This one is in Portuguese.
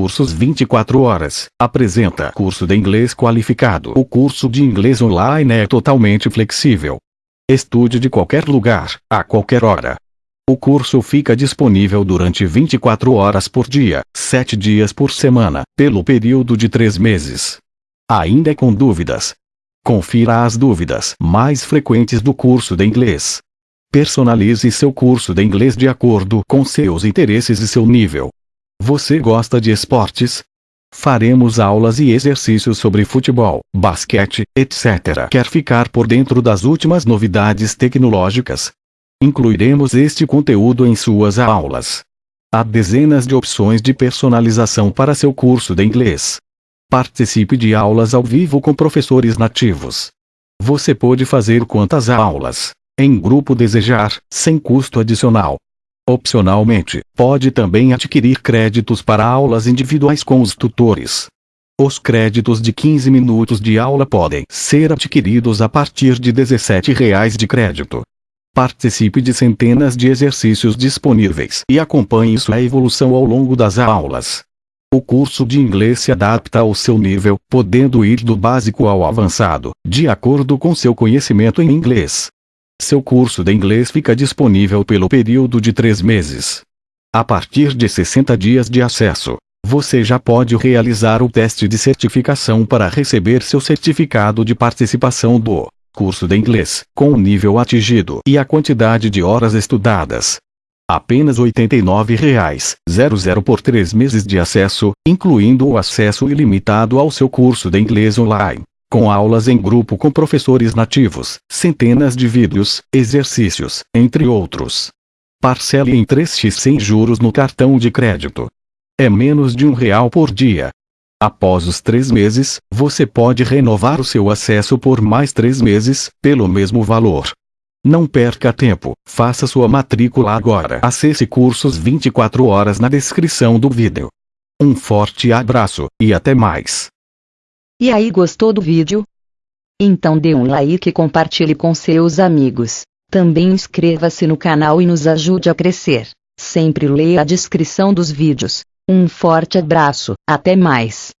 Cursos 24 horas. Apresenta curso de inglês qualificado. O curso de inglês online é totalmente flexível. Estude de qualquer lugar, a qualquer hora. O curso fica disponível durante 24 horas por dia, 7 dias por semana, pelo período de 3 meses. Ainda com dúvidas? Confira as dúvidas mais frequentes do curso de inglês. Personalize seu curso de inglês de acordo com seus interesses e seu nível. Você gosta de esportes? Faremos aulas e exercícios sobre futebol, basquete, etc. Quer ficar por dentro das últimas novidades tecnológicas? Incluiremos este conteúdo em suas aulas. Há dezenas de opções de personalização para seu curso de inglês. Participe de aulas ao vivo com professores nativos. Você pode fazer quantas aulas em grupo desejar, sem custo adicional. Opcionalmente, pode também adquirir créditos para aulas individuais com os tutores. Os créditos de 15 minutos de aula podem ser adquiridos a partir de R$ 17,00 de crédito. Participe de centenas de exercícios disponíveis e acompanhe sua evolução ao longo das aulas. O curso de inglês se adapta ao seu nível, podendo ir do básico ao avançado, de acordo com seu conhecimento em inglês. Seu curso de inglês fica disponível pelo período de três meses. A partir de 60 dias de acesso, você já pode realizar o teste de certificação para receber seu certificado de participação do curso de inglês, com o nível atingido e a quantidade de horas estudadas. Apenas R$ 89,00 por três meses de acesso, incluindo o acesso ilimitado ao seu curso de inglês online com aulas em grupo com professores nativos, centenas de vídeos, exercícios, entre outros. Parcele em 3x sem juros no cartão de crédito. É menos de um real por dia. Após os três meses, você pode renovar o seu acesso por mais três meses, pelo mesmo valor. Não perca tempo, faça sua matrícula agora. Acesse cursos 24 horas na descrição do vídeo. Um forte abraço, e até mais. E aí gostou do vídeo? Então dê um like e compartilhe com seus amigos. Também inscreva-se no canal e nos ajude a crescer. Sempre leia a descrição dos vídeos. Um forte abraço, até mais.